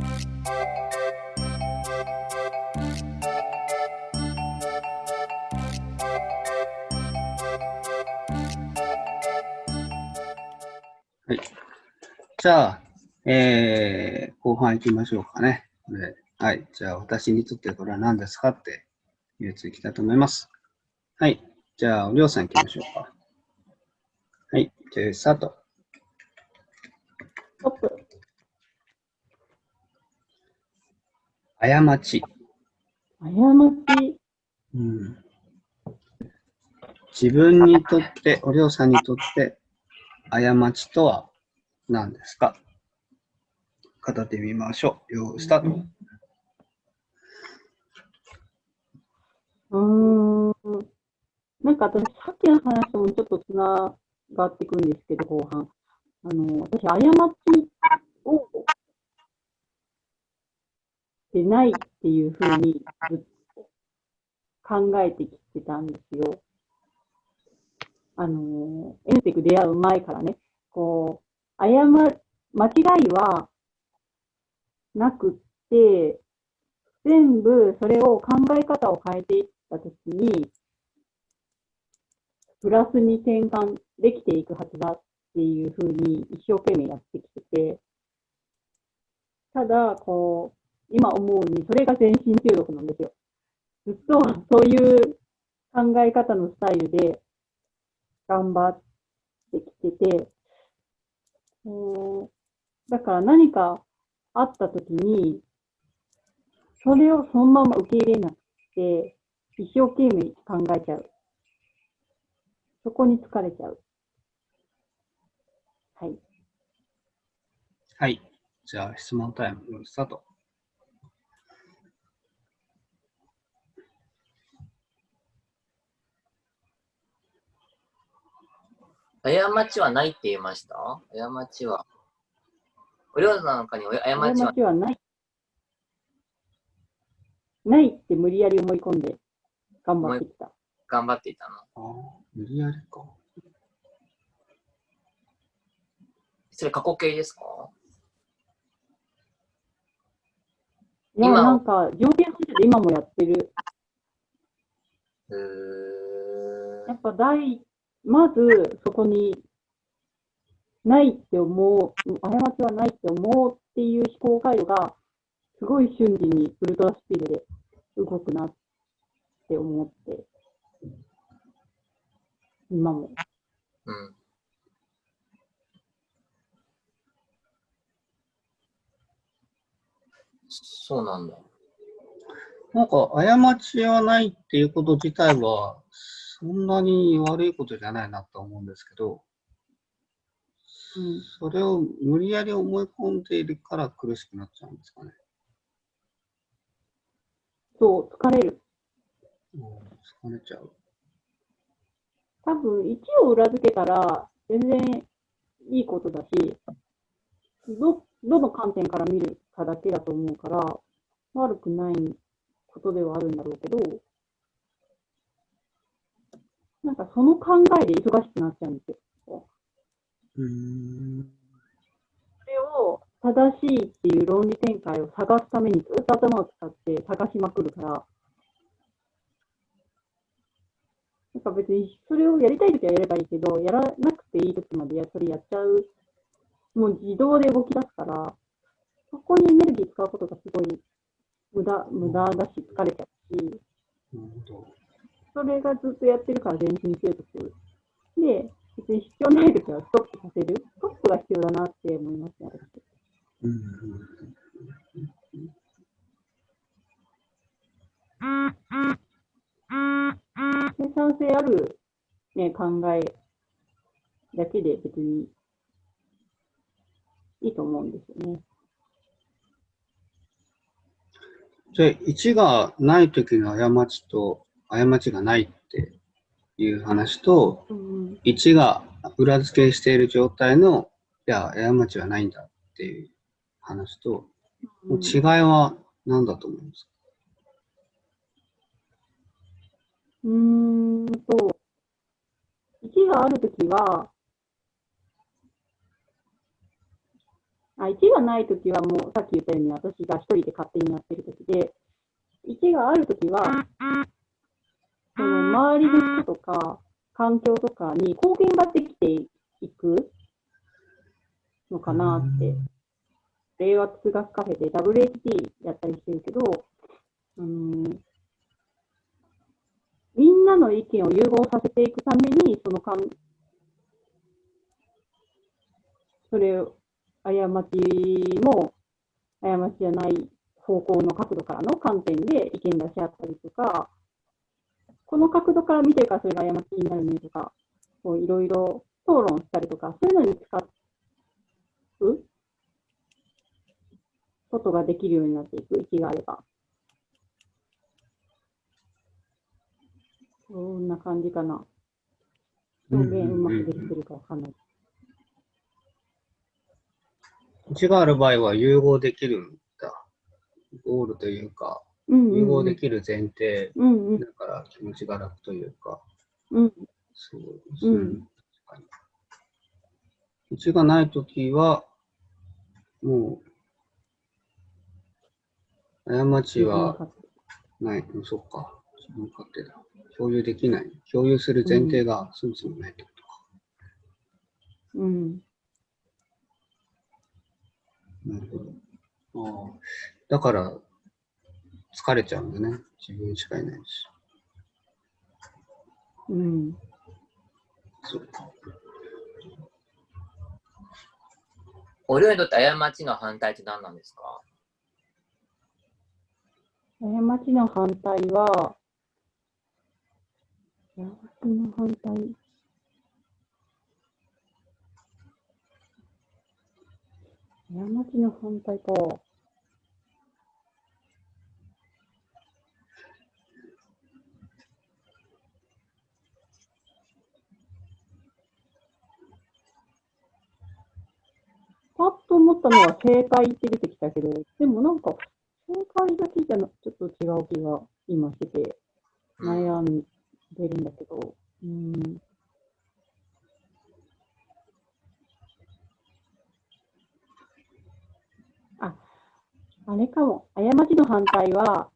はい。じゃあ、えー、後半行きましょうかね。はい。じゃあ、私にとってこれは何ですかっていうやついきたいと思います。はい。じゃあ、おりょうさん行きましょうか。はい。じゃあ、スタート。トップ。過ち。過ち。うん。自分にとって、おりょうさんにとって、過ちとは何ですか？語ってみましょう。よースタート。うん。なんか私、さっきの話ともちょっとつながってくるんですけど、後半。あの、私、過ちをでないっていうふうに考えてきてたんですよ。あの、エンテク出会う前からね、こう、誤、間違いはなくって、全部それを考え方を変えていったときに、プラスに転換できていくはずだっていうふうに一生懸命やってきてて、ただ、こう、今思うに、それが全身中毒なんですよ。ずっとそういう考え方のスタイルで頑張ってきてて、だから何かあった時に、それをそのまま受け入れなくて、一生懸命考えちゃう。そこに疲れちゃう。はい。はい。じゃあ、質問タイム、スタート。過ちはないって言いました？過ちは。お料理の中に過ちは過ちはない。ないって無理やり思い込んで頑張ってきた。頑張っていたの。ああ、無理やりか。それ過去形ですか？いや、なんか、条件反射で今もやってる。やっぱ大まずそこにないって思う、過ちはないって思うっていう思考回路が、すごい瞬時にウルトラスピードで動くなって思って、今も。うん。そうなんだ。なんか、過ちはないっていうこと自体は、そんなに悪いことじゃないなと思うんですけど、うん、それを無理やり思い込んでいるから苦しくなっちゃうんですかね。そう、疲れる。うん、疲れちゃう。多分、1を裏付けたら全然いいことだし、ど、どの観点から見るかだけだと思うから、悪くないことではあるんだろうけど、なんかその考えで忙しくなっちゃうんですよ。うん。それを正しいっていう論理展開を探すためにずっと頭を使って探しまくるから、なんか別にそれをやりたいときはやればいいけど、やらなくていいときまでやそれやっちゃう、もう自動で動き出すから、そこにエネルギー使うことがすごい無駄無駄だし、疲れちゃうし、それがずっとやってるから全身継続。で、別に必要ないときはストップさせる。ストップが必要だなって思いますね、私。生産性ある、ね、考えだけで別にいいと思うんですよね。じゃあ、1がないときの過ちと過ちがないっていう話と、うん、1が裏付けしている状態の、いや、過ちはないんだっていう話と、うん、違いは何だと思いますか？うーんと、1があるときは、あ1がないときはもうさっき言ったように私が一人で勝手にやってるときで、1があるときは、その周りの人とか環境とかに貢献ができていくのかなって。令和通学カフェで WHT やったりしてるけど、うん、みんなの意見を融合させていくために、そのかん、それを、過ちも、過ちじゃない方向の角度からの観点で意見出し合ったりとか、この角度から見てるからそれが過ちになるねとか、いろいろ討論したりとか、そういうのに使うことができるようになっていく、息があれば。そんな感じかな。表現うまくできてるかわかんない。1がある場合は融合できるんだ。ゴールというか、融合できる前提だから気持ちが楽というか、うんそうですね。うん確かに1がないときは、もう、過ちはない、うんそっか、自分勝手だ。共有できない。共有する前提がそもそもないってことか。うん。なるほど。ああ。だから、疲れちゃうんだね。自分しかいないし。うん。そうか。お料理にとって過ちの反対って何なんですか？過ちの反対は、過ちの反対。過ちの反対か。パッと思ったのは正解って出てきたけど、でもなんか、正解だけじゃなちょっと違う気が今してて、悩んでるんだけど、うん。あ、あれかも。過ちの反対は、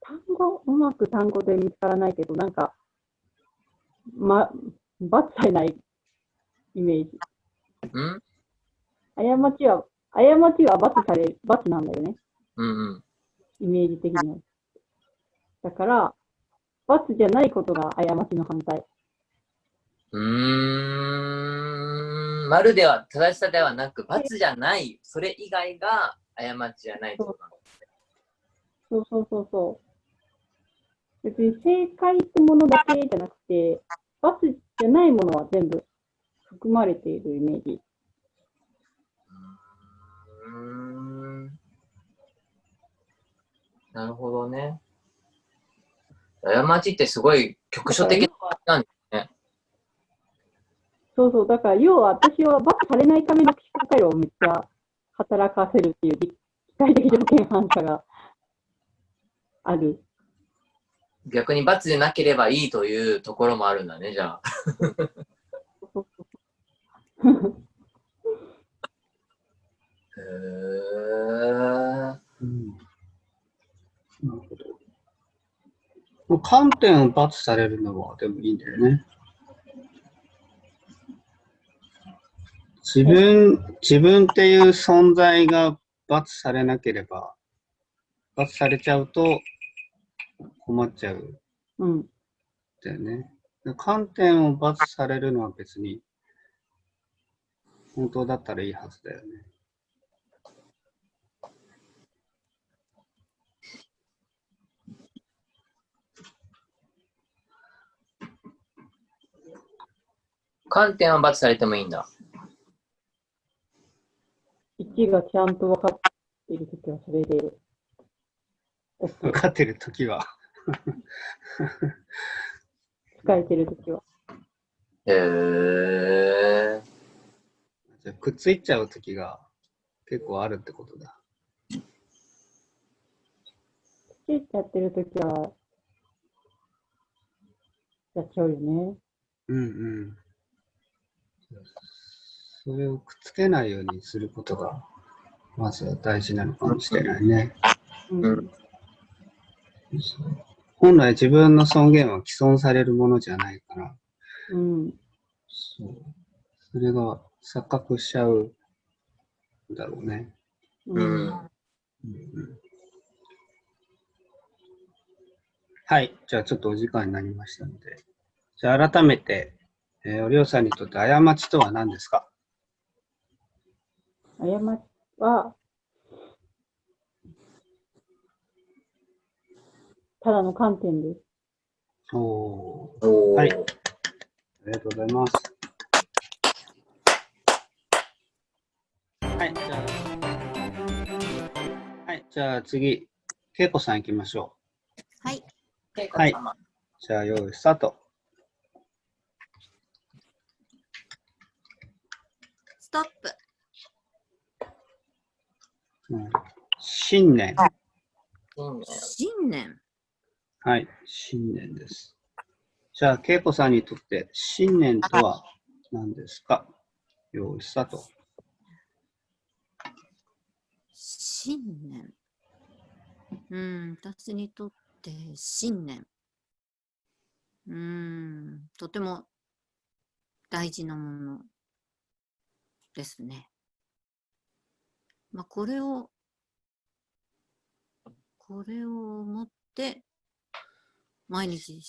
単語、うまく単語で見つからないけど、なんか、ま、罰されないイメージ。ん？過ちは、過ちは罰され、罰なんだよね。うんうん。イメージ的には。だから、罰じゃないことが過ちの反対。うーん。丸では、正しさではなく、罰じゃない、それ以外が過ちじゃないと。そうそうそうそう。別に正解ってものだけじゃなくて、罰じゃないものは全部含まれているイメージ。ん。なるほどね。過ちってすごい局所的なんそうそう。だから、要は私は罰されないための思考回路をめっちゃ働かせるっていう機械的条件反射がある。逆に罰でなければいいというところもあるんだね、じゃあ。う。ん。なるほど。観点を罰されるのはでもいいんだよね。自分、自分っていう存在が罰されなければ、罰されちゃうと困っちゃうう。んだよね。観点を罰されるのは別に本当だったらいいはずだよね。観点は罰されてもいいんだ。1がちゃんと分かっているときはそれで 分かってるときは。使えてるときは。へー。じゃあくっついちゃうときが結構あるってことだ。ついちゃってるときは、やっちゃうよね。うんうん。それをくっつけないようにすることが、まずは大事なのかもしれないね。うん。本来自分の尊厳は既存されるものじゃないから、うん。そう。それが錯覚しちゃうんだろうね。うん。うんうんうんはい。じゃあちょっとお時間になりましたので。じゃあ改めて、えーおりょうさんにとって過ちとは何ですか？過ちは、ただの観点です。おーおーはいありがとうございます。はい、じゃあ、はい、じゃあ次、けいこさん行きましょはい。けい。じゃあ、用意スタート。ストップ。うん、新年。新年新年。はい、新年です。じゃあ、けいこさんにとって新年とは何ですか？用意スタート。新年。うん、私にとって新年。うん、とても大事なものですね。まあ、これを、これを持って、毎日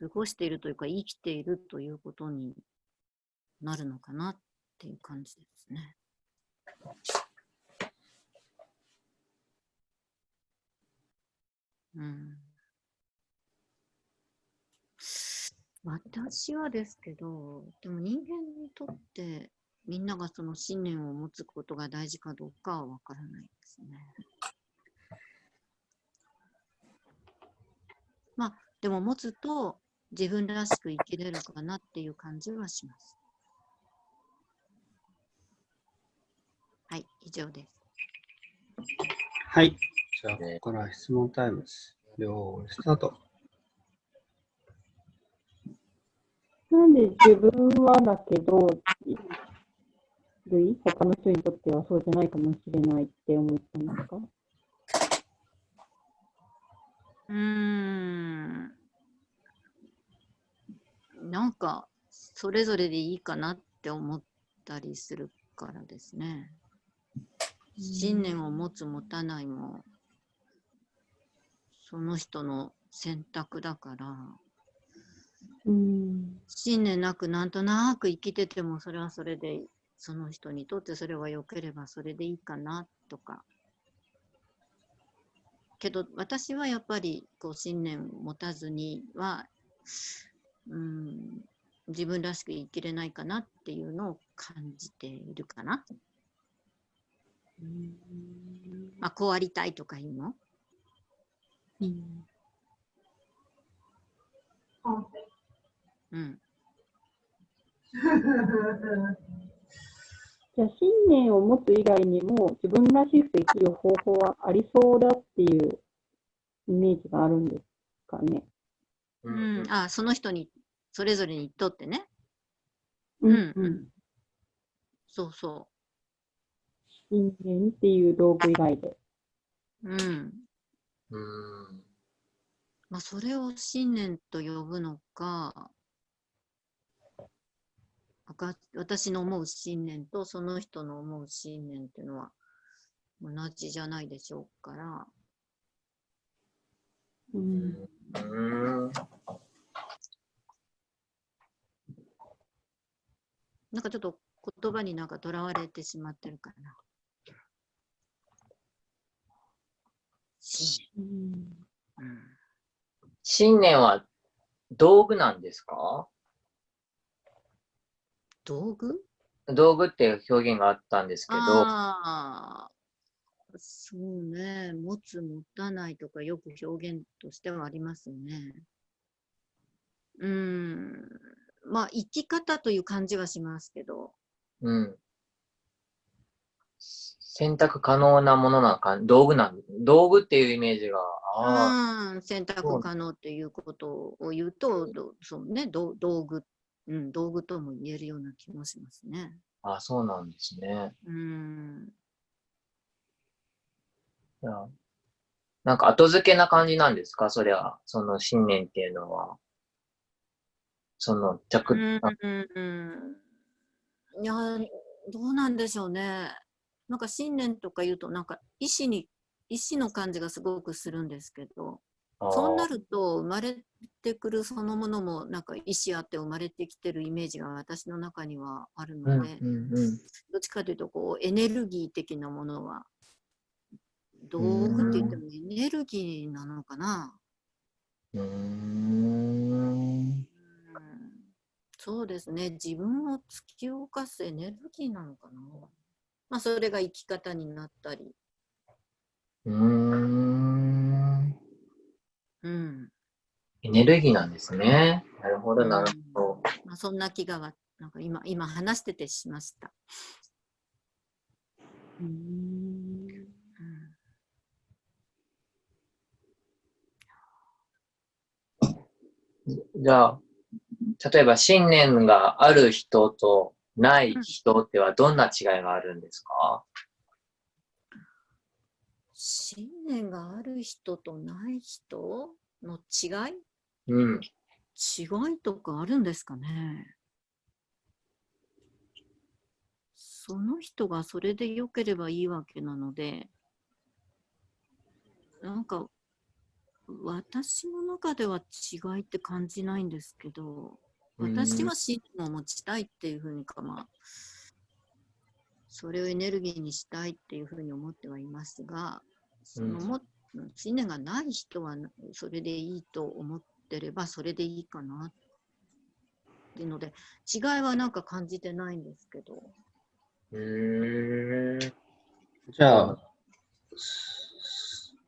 過ごしているというか、生きているということになるのかなっていう感じですね。うん私はですけど、でも人間にとってみんながその信念を持つことが大事かどうかはわからないですね。まあ、でも持つと自分らしく生きれるかなっていう感じはします。はい、以上です。はい。じゃあ、ここから質問タイムです。用意スタート。なんで自分はだけど、類？他の人にとってはそうじゃないかもしれないって思ったんですか？うーん。なんか、それぞれでいいかなって思ったりするからですね。信念を持つ持たないも、その人の選択だから、うん。信念なくなんとなく生きててもそれはそれでその人にとってそれは良ければそれでいいかなとかけど私はやっぱりこう信念を持たずにはうん自分らしく生きれないかなっていうのを感じているかな。まあ、こうありたいとかいうの？うんうん。じゃあ、信念を持つ以外にも、自分らしく生きる方法はありそうだっていうイメージがあるんですかね。ううん、あその人にそれぞれにとってね。うんうんうん。そうそ信念っていう道具以外で。う。うん。うんまあ、それを信念と呼ぶのか私の思う信念とその人の思う信念っていうのは同じじゃないでしょうから、うん。うんなんかちょっと言葉になんかとらわれてしまってるかな。信念は道具なんですか？道具？道具っていう表現があったんですけど、そうね。持つ、持たないとかよく表現としてはありますね。うーん。まあ、生き方という感じはしますけど。うん。選択可能なものなんか、道具なん道具っていうイメージが、あうん。選択可能っていうことを言うと、どそうね、ど道具うん、道具とも言えるような気もしますね。あ、そうなんですね。うん。いやなんか後付けな感じなんですか？それは、その信念っていうのは。その着、うんいや、どうなんでしょうね。なんか信念とか言うと、なんか意志に、意志の感じがすごくするんですけど、そうなると生まれてくるそのものもなんか意志あって生まれてきてるイメージが私の中にはあるので、どっちかというとこうエネルギー的なものは道具って言ってもエネルギーなのかな。うんそうですね。自分を突き動かすエネルギーなのかな。まあ、それが生き方になったり。うん。うん。エネルギーなんですね。なるほど、なるほど。まあ、そんな気がなんか今、今話しててしました。うん。じゃあ、例えば信念がある人とない人ってはどんな違いがあるんですか、信念がある人とない人の違い？うん。違いとかあるんですかね？その人がそれで良ければいいわけなので、なんか私の中では違いって感じないんですけど、私は信念を持ちたいっていうふうにか、まあ、それをエネルギーにしたいっていうふうに思ってはいますが、そのも、うん、信念がない人はそれでいいと思ってればそれでいいかなっていうので、違いはなんか感じてないんですけど。へえ。じゃあ、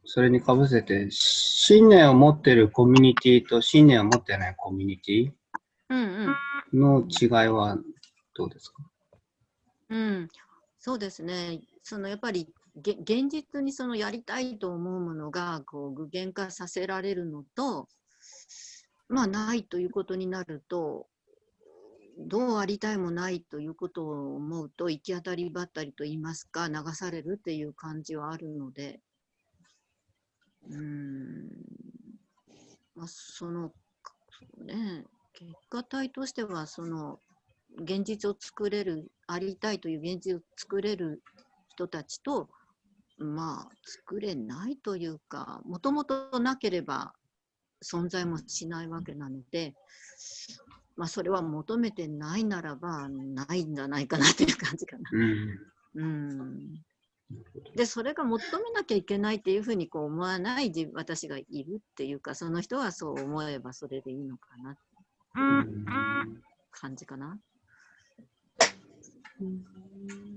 それにかぶせて、信念を持ってるコミュニティと信念を持ってないコミュニティの違いはどうですか、うん、そうですね。そのやっぱり現実にそのやりたいと思うものがこう具現化させられるのと、まあないということになると、どうありたいもないということを思うと行き当たりばったりと言いますか流されるっていう感じはあるので、うん、まあ、その、ね、結果体としては、その、現実を作れる、ありたいという現実を作れる人たちと、まあ、作れないというか、もともとなければ存在もしないわけなので、まあ、それは求めてないならば、ないんじゃないかなという感じかな。うん、うんでそれが求めなきゃいけないっていうふうにこう思わない自私がいるっていうかその人はそう思えばそれでいいのかな感じかな。なん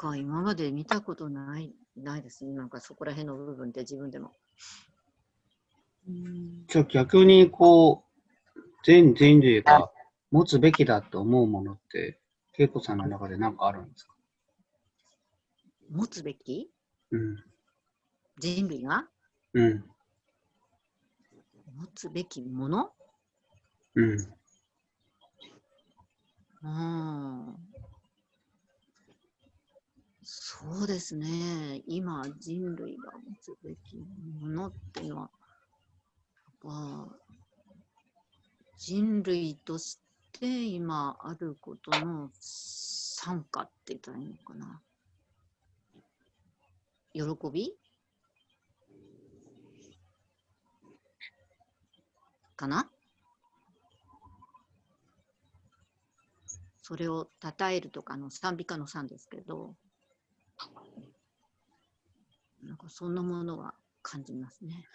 か今まで見たことないないですね。なんかそこら辺の部分って自分でも。じゃあ逆にこう全人類が持つべきだと思うものって恵子さんの中で何かあるんですか？持つべき？うん。人類が？うん。持つべきもの？うん。ああ。そうですね。今、人類が持つべきものっていうのは、やっぱ人類として今あることの参加って言ったらいいのかな。喜び？かな？それを称えるとかの賛美歌の賛ですけど、なんかそんなものは感じますね。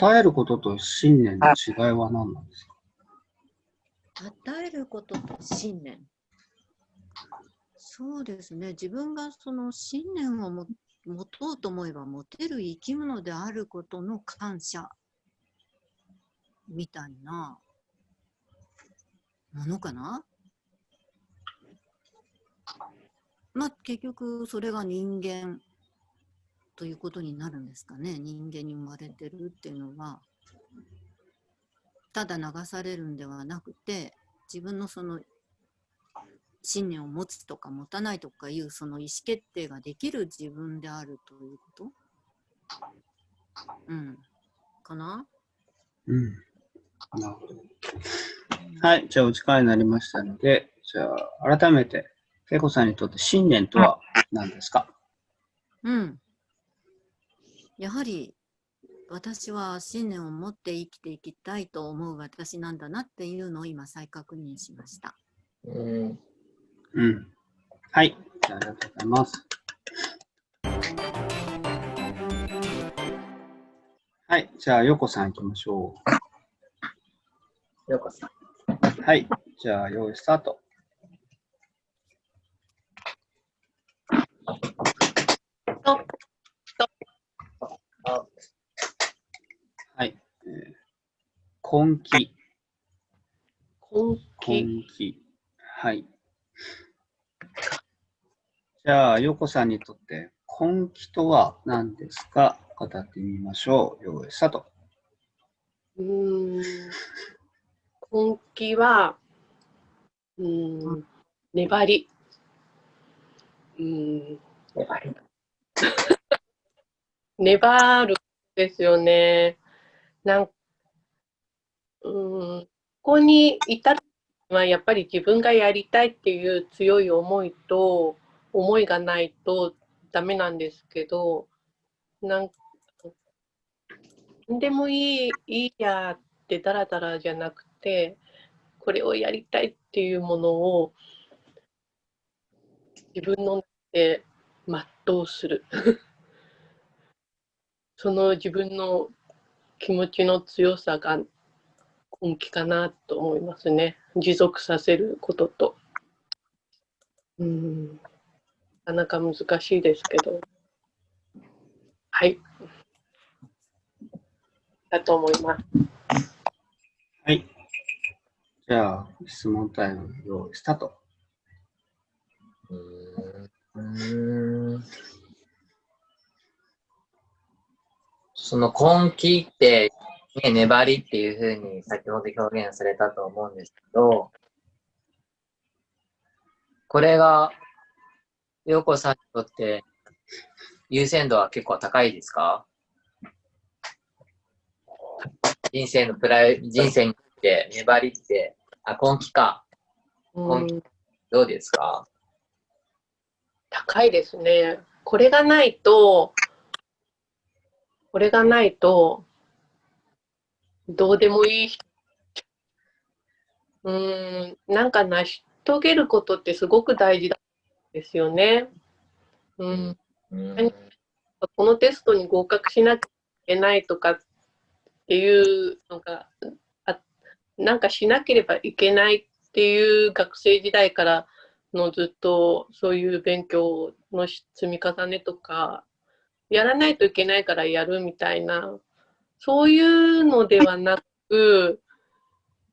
称えることと信念の違いは何なんですか？称えることと信念。そうですね。自分がその信念を持とうと思えば持てる生き物であることの感謝みたいなものかな？まあ結局それが人間ということになるんですかね。人間に生まれてるっていうのは、ただ流されるんではなくて、自分のその信念を持つとか持たないとかいうその意思決定ができる自分であるということ？うん。かな？うん。なるほど。はい、じゃあお時間になりましたので、じゃあ改めて、恵子さんにとって信念とは何ですか？うん。やはり私は信念を持って生きていきたいと思う私なんだなっていうのを今再確認しました。うん。うん。はい、じゃあありがとうございます。はい、じゃあ、よこさん行きましょようこさん。う。はい、じゃあ、用意スタート。あはい。えー、根気。根気。はい。じゃあ、よこさんにとって根気とは何ですか？語ってみましょう。用意スタート。うーん根気は、うーん、粘り。うーん、粘り。粘るですよね。なんうーん、ここに至るのはやっぱり自分がやりたいっていう強い思いと思いがないとダメなんですけど、なんなんでもいい、いいやってダラダラじゃなくて、これをやりたいっていうものを自分の中で全うする。その自分の気持ちの強さが根気かなと思いますね。持続させることと。うん。なかなか難しいですけど。はい。だと思います。じゃあ、質問タイム用意スタート。うん。その根気って、ね、粘りっていうふうに先ほど表現されたと思うんですけど、これが、陽子さんにとって優先度は結構高いですか？人生のプライ、人生にとって粘りって、あ、根気か。うん根どうですか？高いですね。これがないと、これがないと、どうでもいい人。うーん、なんか成し遂げることってすごく大事ですよね。うん、うんこのテストに合格しなきゃいけないとかっていうのが、あなんかしなければいけないっていう学生時代からのずっとそういう勉強の積み重ねとか、やらないといけないからやるみたいな、そういうのではなく、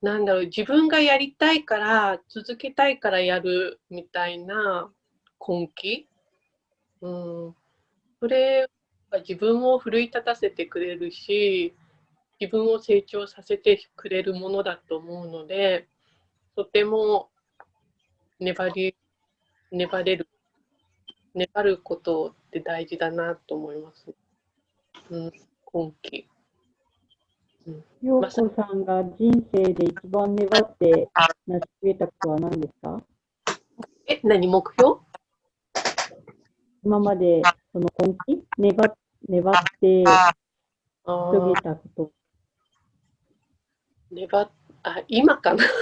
なんだろう、自分がやりたいから、続けたいからやるみたいな根気？うん。それが自分を奮い立たせてくれるし、自分を成長させてくれるものだと思うので、とても粘り、粘れる、粘ることって大事だなと思います。うん、今期。ようこさんが人生で一番粘って成し遂げたことは何ですか？え、何？目標？今までその根気粘っ粘ってあ遂げーたこと。粘っ、あ、今かな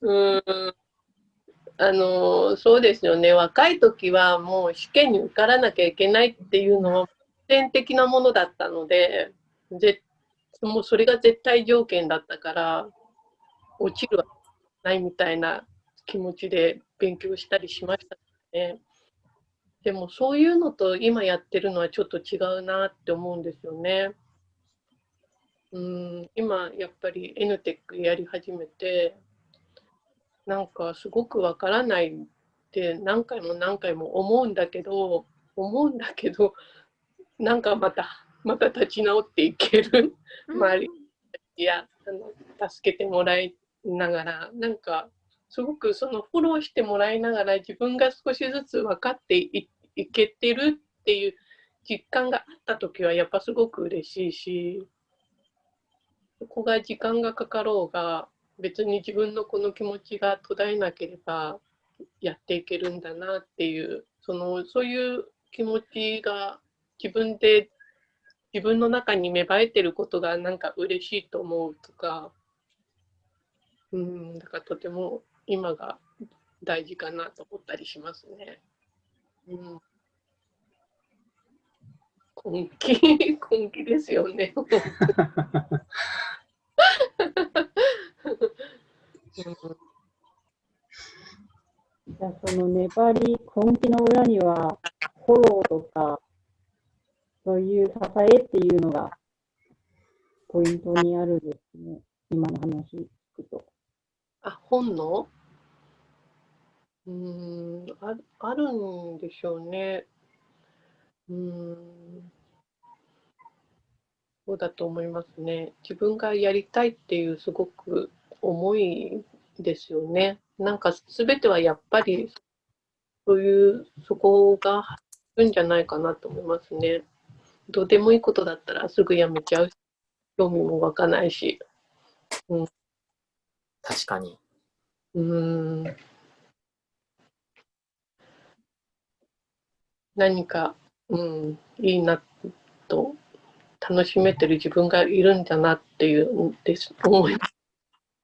うーん。あの、そうですよね。若い時はもう試験に受からなきゃいけないっていうのは必然的なものだったので、ぜもうそれが絶対条件だったから、落ちるはないみたいな気持ちで勉強したりしましたね。でもそういうのと今やってるのはちょっと違うなって思うんですよね。うん、今やっぱり N テックやり始めて、なんかすごくわからないって何回も何回も思うんだけど思うんだけどなんかまたまた立ち直っていける周りいやあの助けてもらいながらなんかすごくそのフォローしてもらいながら自分が少しずつ分かっていけてるっていう実感があった時はやっぱすごく嬉しいしそこが時間がかかろうが別に自分のこの気持ちが途絶えなければやっていけるんだなっていうそのそういう気持ちが自分で自分の中に芽生えてることがなんか嬉しいと思うとかうんだからとても今が大事かなと思ったりしますね。うん根気、根気ですよね。じゃあその粘り、根気の裏には、フォローとか、そういう支えっていうのがポイントにあるんですね。今の話聞くと。あ、本能？うーんあ、あるんでしょうね。うーん。そうだと思いますね。自分がやりたいっていうすごく思いですよね。なんか全てはやっぱりそういうそこがあるんじゃないかなと思いますね。どうでもいいことだったらすぐやめちゃうし、興味も湧かないし。確かに。うーん。何か、うん、いいなと楽しめてる自分がいるんだなっていうです思います。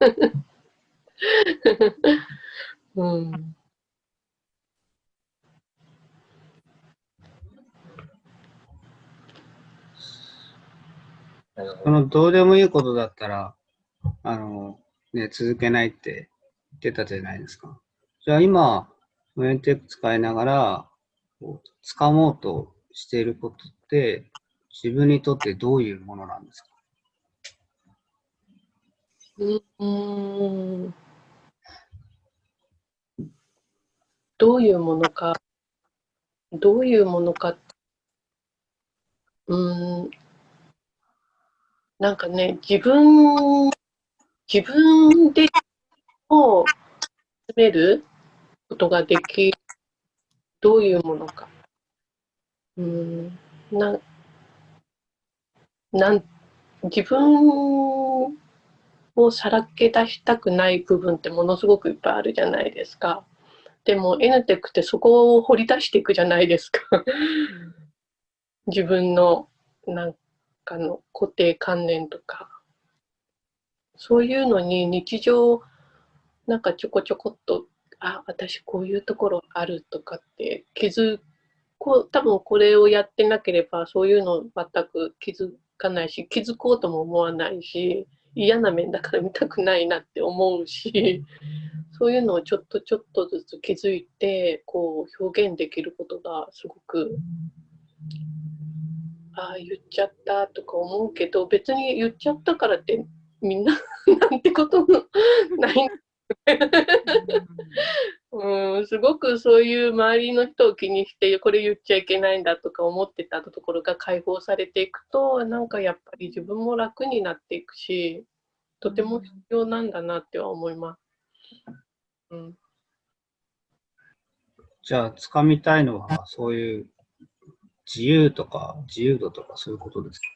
うん、そのどうでもいいことだったら、あの、ね、続けないって言ってたじゃないですか。じゃあ今、メンテック使いながら、掴もうとしていることって、自分にとってどういうものなんですか？うーん。どういうものか、どういうものか、うん、なんかね、自分、自分でを詰めることができる、どういうものか。うん、なん、なん、自分をさらけ出したくない部分ってものすごくいっぱいあるじゃないですか。でも N テックってそこを掘り出していくじゃないですか。自分のなんかの固定観念とか。そういうのに日常なんかちょこちょこっと、あ、私こういうところあるとかって気づこう、多分これをやってなければそういうの全く気づかないし、気づこうとも思わないし、嫌な面だから見たくないなって思うし、そういうのをちょっとちょっとずつ気づいて、こう表現できることがすごく、ああ、言っちゃったとか思うけど、別に言っちゃったからってみんな なんてこともない。うん、すごくそういう周りの人を気にして、これ言っちゃいけないんだとか思ってたところが解放されていくと、なんかやっぱり自分も楽になっていくし、とても必要なんだなっては思います。うん、じゃあ、掴みたいのは、そういう自由とか、自由度とか、そういうことですか？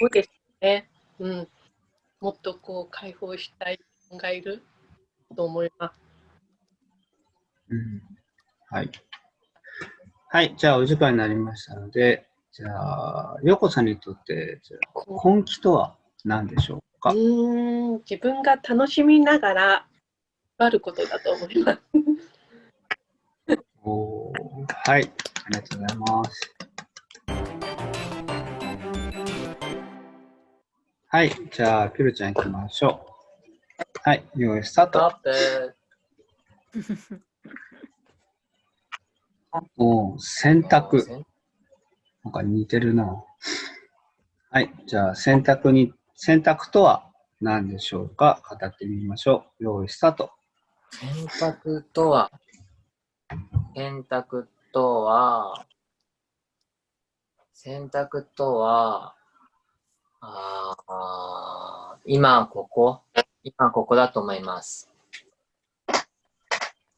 そうですね。うん。もっとこう解放したい人がいると思います。うん。はい。はい、じゃあ、お時間になりましたので、じゃあ、ヨコさんにとって、根気とは何でしょうか？うーん、自分が楽しみながらあることだと思います。おーはい、ありがとうございます。はい、じゃあ、ピルちゃん行きましょう。はい、用意スタート。おー選択。なんか似てるな。はい、じゃあ、選択に、選択とは何でしょうか？語ってみましょう。用意スタート。選択とは、選択とは、選択とは、ああ、今ここ、今ここだと思います。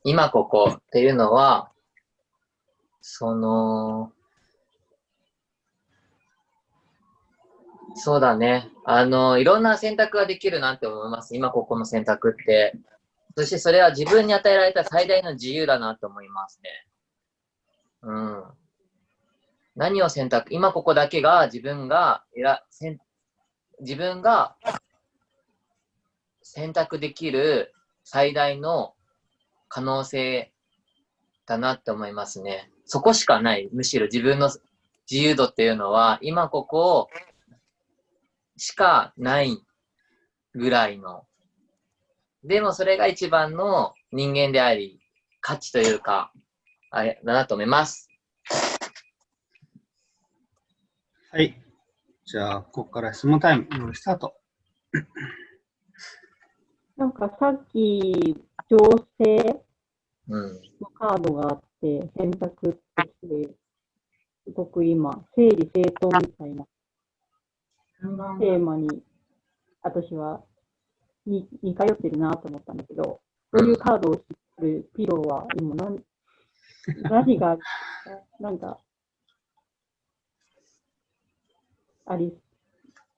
今ここっていうのは、その、そうだね。あの、いろんな選択ができるなって思います。今ここの選択って。そしてそれは自分に与えられた最大の自由だなと思いますね。うん。何を選択？今ここだけが自分が選選自分が選択できる最大の可能性だなって思いますね。そこしかない。むしろ自分の自由度っていうのは今ここしかないぐらいの。でもそれが一番の人間であり、価値というか、あれだなと思います。はい。じゃあ、ここから質問タイム、スタート。なんかさっき、情勢うん。のカードがあって、選択として、すごく今、整理整頓みたいなテーマに、私はに似通ってるなと思ったんだけど、そういうカードを知ってるピローは今何、何が、なんか、あり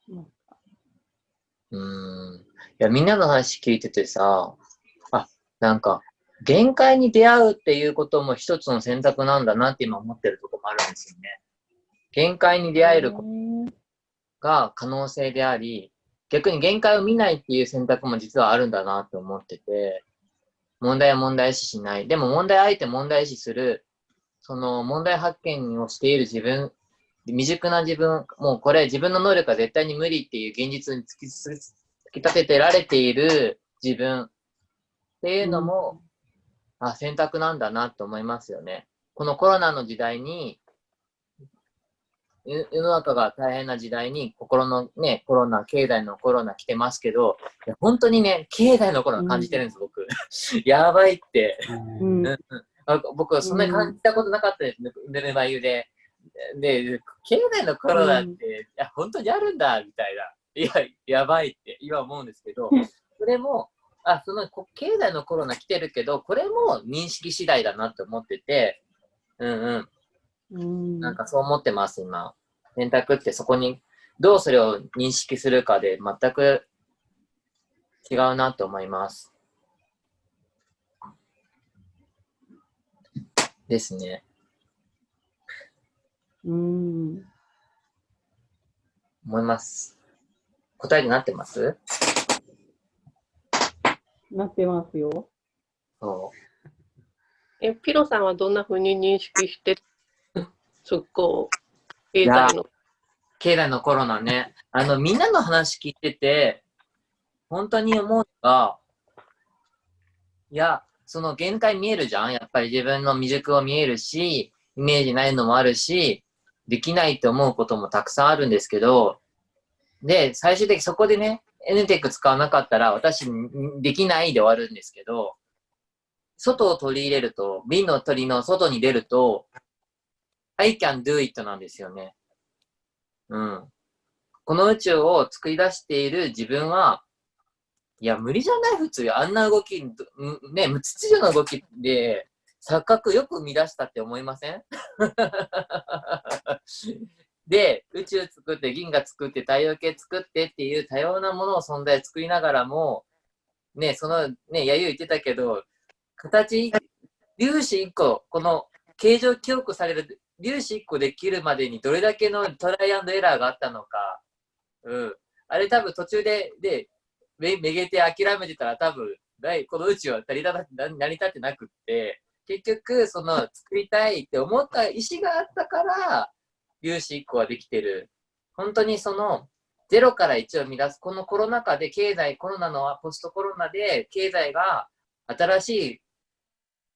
ますかうん。いや、みんなの話聞いててさ、あ、なんか、限界に出会うっていうことも一つの選択なんだなって今思ってるとこもあるんですよね。限界に出会えることが可能性であり、逆に限界を見ないっていう選択も実はあるんだなって思ってて、問題は問題視しない。でも問題あえて問題視する、その問題発見をしている自分、未熟な自分、もうこれ自分の能力は絶対に無理っていう現実に突き突き立ててられている自分っていうのも、あ、選択なんだなと思いますよね。このコロナの時代に、世世の中が大変な時代に、心のね、コロナ、経済のコロナ来てますけど、いや本当にね、経済のコロナ感じてるんです、僕。やばいって。うん僕はそんなに感じたことなかったですね、ぬるま湯で。で、経済のコロナって、うんいや、本当にあるんだ、みたいな。いや、やばいって今思うんですけど、それも、あ、そのこ経済のコロナ来てるけど、これも認識次第だなって思ってて、うんうん。うんなんかそう思ってます、今。選択ってそこに、どうそれを認識するかで全く違うなと思います。ですね。うん。思います。答えになってます？なってますよ。そう。え、ピロさんはどんなふうに認識してる？そこ、経済の。経済のコロナね。あの、みんなの話聞いてて、本当に思うのが、いや、その限界見えるじゃん？やっぱり自分の未熟を見えるし、イメージないのもあるし、できないって思うこともたくさんあるんですけど、で、最終的にそこでね、NTEC 使わなかったら私できないで終わるんですけど、外を取り入れると、瓶の鳥の外に出ると、I can do it なんですよね。うん。この宇宙を作り出している自分は、いや、無理じゃない？普通。あんな動き、ね、無秩序な動きで、錯覚よく生み出したって思いません？で、宇宙作って、銀河作って、太陽系作ってっていう多様なものを存在作りながらも、ね、その、ね、やゆ言ってたけど、形、粒子1個、この形状記憶される粒子1個できるまでにどれだけのトライアンドエラーがあったのか、うん。あれ多分途中で、で、めめげて諦めてたら多分、この宇宙は成り立ってなくって、結局、その作りたいって思った意思があったから、粒子1個はできてる。本当にその、0から1を生み出す、このコロナ禍で経済、コロナのポストコロナで経済が新しい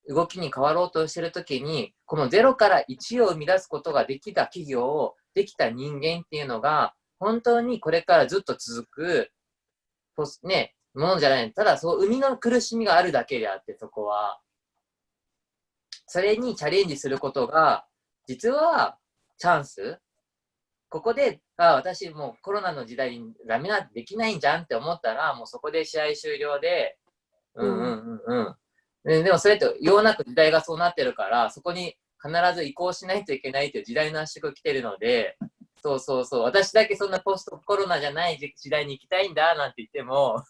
動きに変わろうとしてるときに、この0から1を生み出すことができた企業を、できた人間っていうのが、本当にこれからずっと続くポスね、ものじゃない。ただ、そう、生みの苦しみがあるだけであって、そこは。それにチャレンジすることが、実はチャンスここで、あ私もうコロナの時代にダメな、できないんじゃんって思ったら、もうそこで試合終了で、うんうんうんうん。でもそれってようなく時代がそうなってるから、そこに必ず移行しないといけないという時代の圧縮が来てるので、そうそうそう、私だけそんなポストコロナじゃない時代に行きたいんだなんて言っても、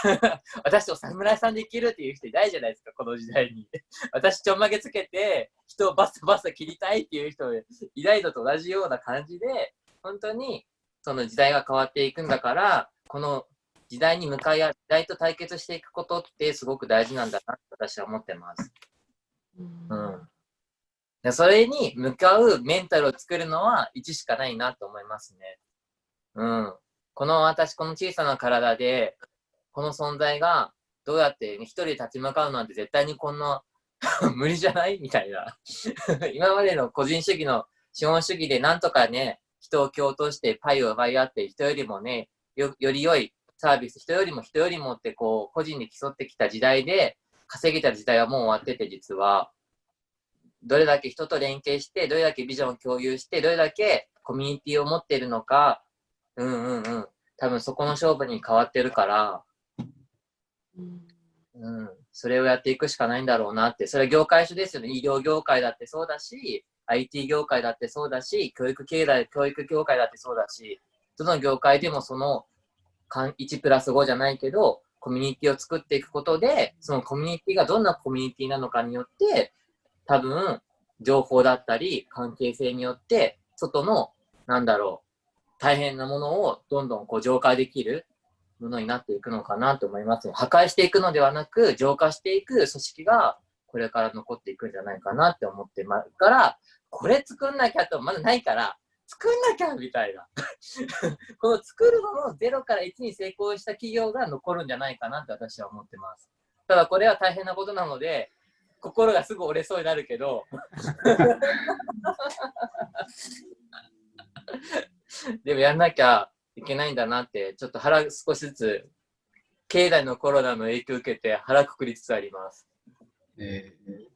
私と侍さんで生きるっていう人いないじゃないですか、この時代に。私ちょんまげつけて、人をバサバサ切りたいっていう人いないのと同じような感じで、本当にその時代が変わっていくんだから、この時代に向かい合う、時代と対決していくことってすごく大事なんだなって私は思ってます。うんそれに向かうメンタルを作るのは1しかないなと思いますね。うん。この私、この小さな体で、この存在がどうやって一人で立ち向かうなんて絶対にこんな 無理じゃない？みたいな 今までの個人主義の資本主義でなんとかね、人を共闘してパイを奪い合って人よりもね、よより良いサービス、人よりも人よりもってこう個人で競ってきた時代で稼げた時代はもう終わってて実は。どれだけ人と連携して、どれだけビジョンを共有して、どれだけコミュニティを持っているのか、うんうんうん。多分そこの勝負に変わってるから、うん、それをやっていくしかないんだろうなって、それは業界種ですよね。医療業界だってそうだし、IT 業界だってそうだし、教育経済、教育業界だってそうだし、どの業界でもその1プラス5じゃないけど、コミュニティを作っていくことで、そのコミュニティがどんなコミュニティなのかによって、多分、情報だったり、関係性によって、外の、なんだろう、大変なものをどんどんこう浄化できるものになっていくのかなと思います。破壊していくのではなく、浄化していく組織が、これから残っていくんじゃないかなって思ってますから、これ作んなきゃとまだないから、作んなきゃみたいな。この作るのの0から1に成功した企業が残るんじゃないかなって私は思ってます。ただこれは大変なことなので、心がすぐ折れそうになるけど でもやんなきゃいけないんだなってちょっと腹少しずつ経済のコロナの影響を受けて腹くくりつつあります。えー、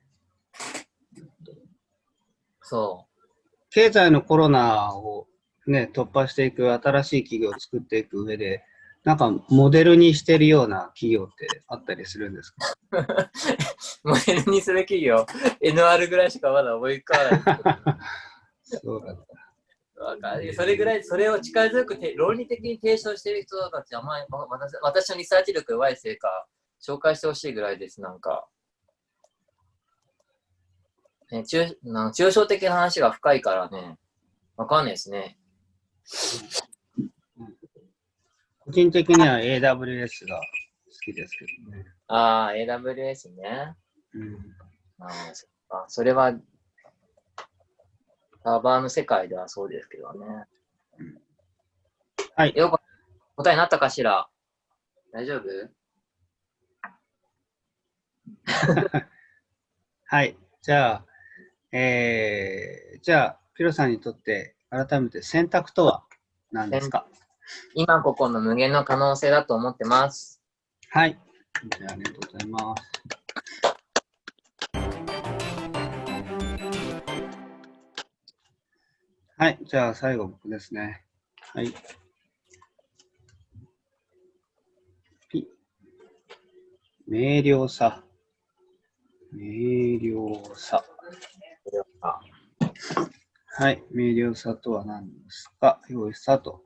そう。経済のコロナをね、突破していく新しい企業を作っていく上で、なんかモデルにしてるような企業ってあったりするんですか？モデルにする企業、NR ぐらいしかまだ思い浮かばない。そうだった。わかるそれぐらい、それを力強くて論理的に提唱している人たちは、まあ、私私のリサーチ力弱いせいか、紹介してほしいぐらいです、なんか。ね、抽なん抽象的な話が深いからね、わかんないですね。個人的には AWS が好きですけどね。ああ、AWS ね。うん。あそあ、それは、サーバーの世界ではそうですけどね。うん、はい。よく答えになったかしら？大丈夫？はい。じゃあ、えー、じゃあ、ピロさんにとって改めて選択とは何ですか？今ここの無限の可能性だと思ってます。はい。あ、ありがとうございます。はい。じゃあ、最後僕ですね。はい。ピ。明瞭さ。明瞭さ。はい。明瞭さとは何ですか？用意スタート。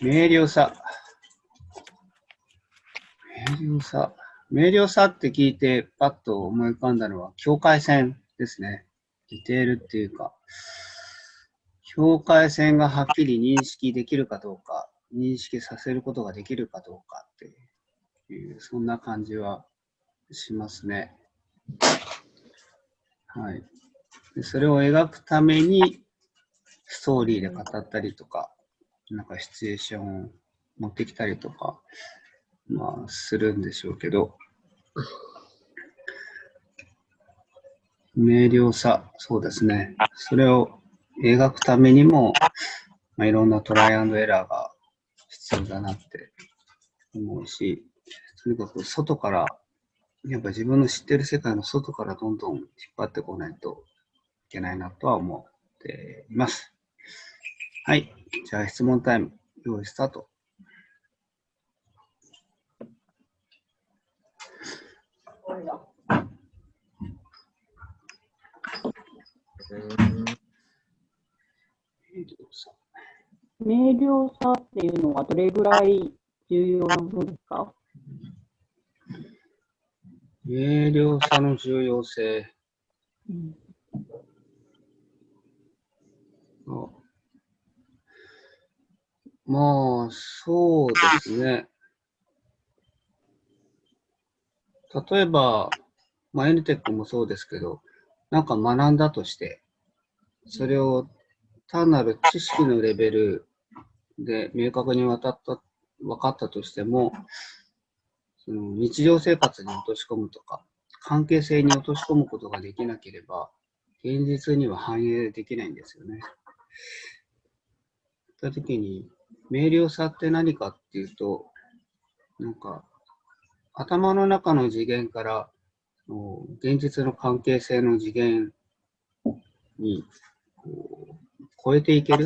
明瞭さ。明瞭さ。明瞭さって聞いてパッと思い浮かんだのは境界線ですね。ディテールっていうか、境界線がはっきり認識できるかどうか、認識させることができるかどうかっていう、そんな感じはしますね。はい。でそれを描くために、ストーリーで語ったりとか、なんかシチュエーションを持ってきたりとか、まあ、するんでしょうけど、明瞭さ、そうですね。それを描くためにも、まあ、いろんなトライアンドエラーが必要だなって思うし、とにかく外から、やっぱ自分の知ってる世界の外からどんどん引っ張ってこないといけないなとは思っています。はい。じゃあ質問タイム、用意スタート。うん明瞭さっていうのはどれぐらい重要な部分ですか？明瞭さの重要性うんあまあ、そうですね。例えば、まあ、エヌテックもそうですけど、なんか学んだとして、それを単なる知識のレベルで明確に渡った、分かったとしても、その日常生活に落とし込むとか、関係性に落とし込むことができなければ、現実には反映できないんですよね。ったときに、明瞭さって何かっていうと、なんか、頭の中の次元から、現実の関係性の次元にこう超えていける、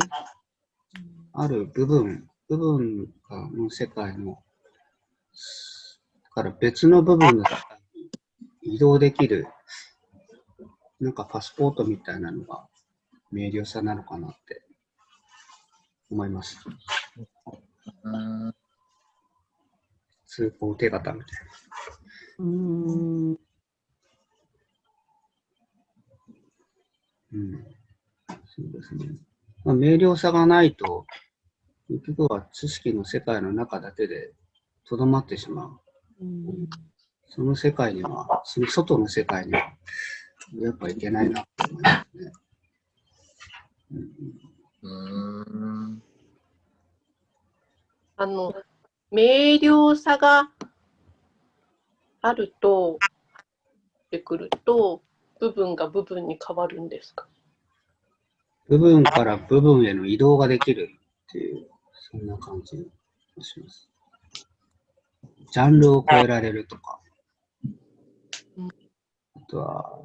ある部分、部分がの世界の、から別の部分の世界に移動できる、なんかパスポートみたいなのが明瞭さなのかなって思います。うん通行手形みたいな。うん。うん。そうですね。まあ、明瞭さがないと、結局は知識の世界の中だけでとどまってしまう。うんその世界には、その外の世界には、やっぱいけないなって思いますね。うんうんあの、明瞭さがあると、ってくると、部分が部分に変わるんですか？部分から部分への移動ができるっていう、そんな感じがします。ジャンルを超えられるとか。うん、あとは、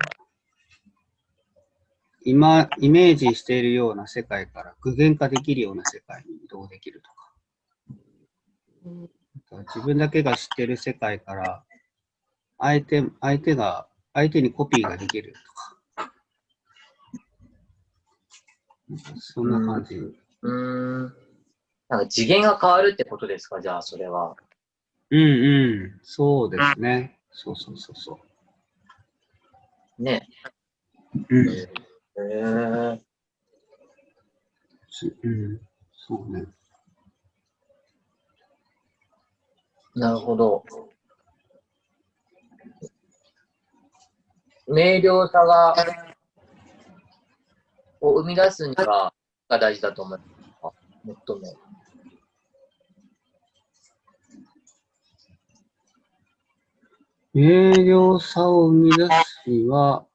今、イメージしているような世界から具現化できるような世界に移動できるとか、自分だけが知っている世界から、相手、相手が、相手にコピーができるとか、なんかそんな感じ。うん。なんか次元が変わるってことですかじゃあ、それは。うんうん、そうですね。そうそうそうそね。う。うん。へえ。しうん、そうね。なるほど。明瞭さが、を生み出すには、が大事だと思いますか？最も。明瞭さを生み出すには、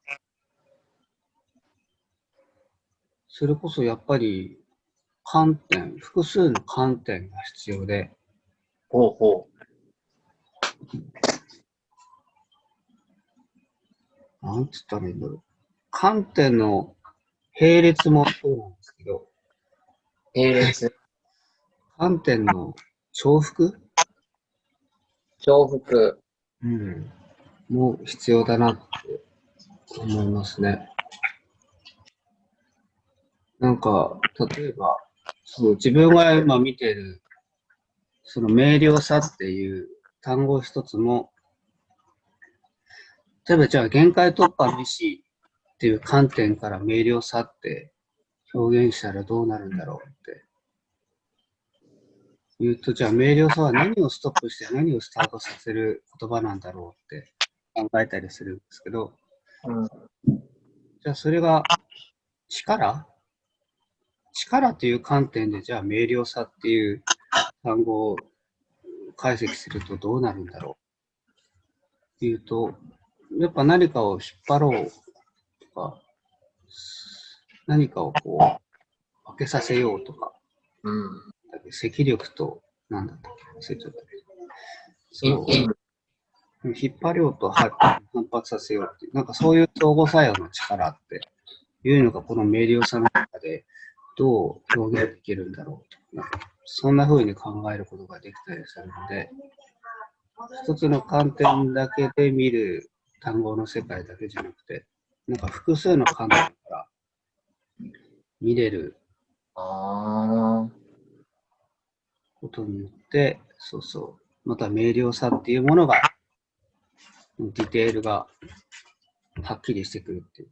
それこそやっぱり観点、複数の観点が必要で、ほうほなんつったらいいんだろう。観点の並列もそうなんですけど、う。並列、観点の重複？重複。うん。も必要だなって思いますね。なんか、例えば、そう自分が今見てる、その明瞭さっていう単語一つも、例えばじゃあ限界突破の意思っていう観点から明瞭さって表現したらどうなるんだろうって。言うと、じゃあ明瞭さは何をストップして何をスタートさせる言葉なんだろうって考えたりするんですけど、うん。じゃあそれが力？力という観点でじゃあ明瞭さっていう単語を解析するとどうなるんだろうっていうと、やっぱ何かを引っ張ろうとか、何かをこう、分けさせようとか、うん。積力となんだったっけ？忘れちゃったけど。そう引っ張りようと反反発させようっていう、なんかそういう相互作用の力っていうのがこの明瞭さの中でどう表現できるんだろうと。そんな風に考えることができたりするので、一つの観点だけで見る単語の世界だけじゃなくて、なんか複数の観点から見れることによって、そうそう、また明瞭さっていうものが、ディテールがはっきりしてくるっていう、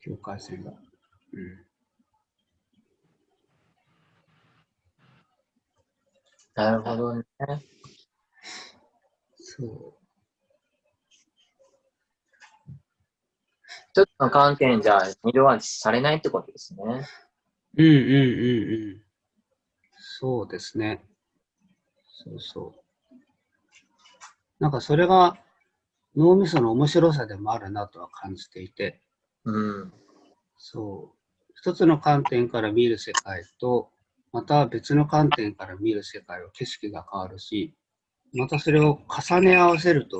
境界線が。うん、なるほどね。そ一つの観点じゃ色はされないってことですね。う。うんうんうんうん。そうですね。そうそう。なんかそれが脳みその面白さでもあるなとは感じていて、うん。そう。一つの観点から見る世界と、また別の観点から見る世界は景色が変わるし、またそれを重ね合わせると、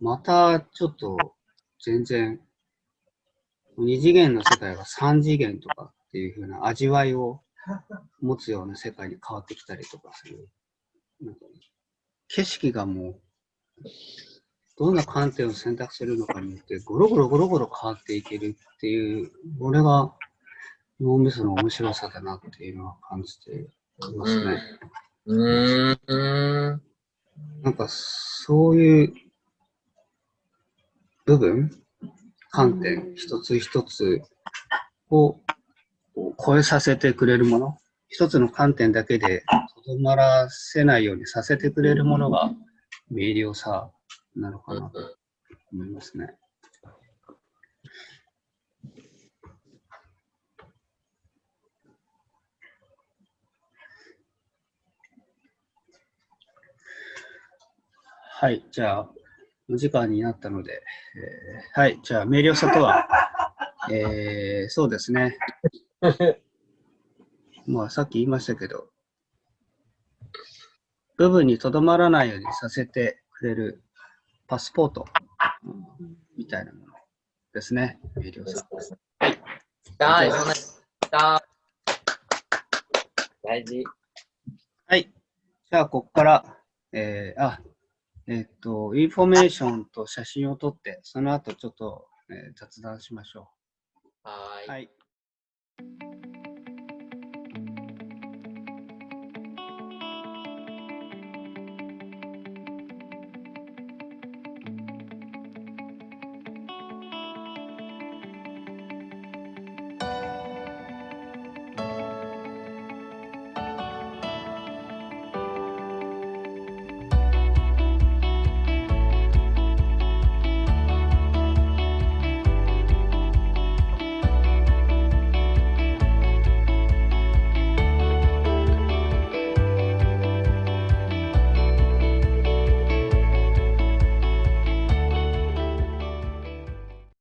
またちょっと全然、二次元の世界が三次元とかっていう風な味わいを持つような世界に変わってきたりとかする。なんか景色がもう、どんな観点を選択するのかによって、ゴロゴロゴロゴロ変わっていけるっていう、これが脳みその面白さだなっていうのは感じていますね。うーん。なんかそういう部分、観点一つ一つを超えさせてくれるもの、一つの観点だけでとどまらせないようにさせてくれるものが明瞭さなのかなと思いますね。はい、じゃあ、お時間になったので、えーはい、じゃあ、明瞭さとは、えーそうですね。まあ、さっき言いましたけど、部分にとどまらないようにさせてくれるパスポート、うんみたいなものですね、明瞭さ。はい、そんな、だ大事。はい。じゃあ、ここから、えーあ、えっ、と、インフォメーションと写真を撮って、その後ちょっと、えー雑談しましょはーう。はい。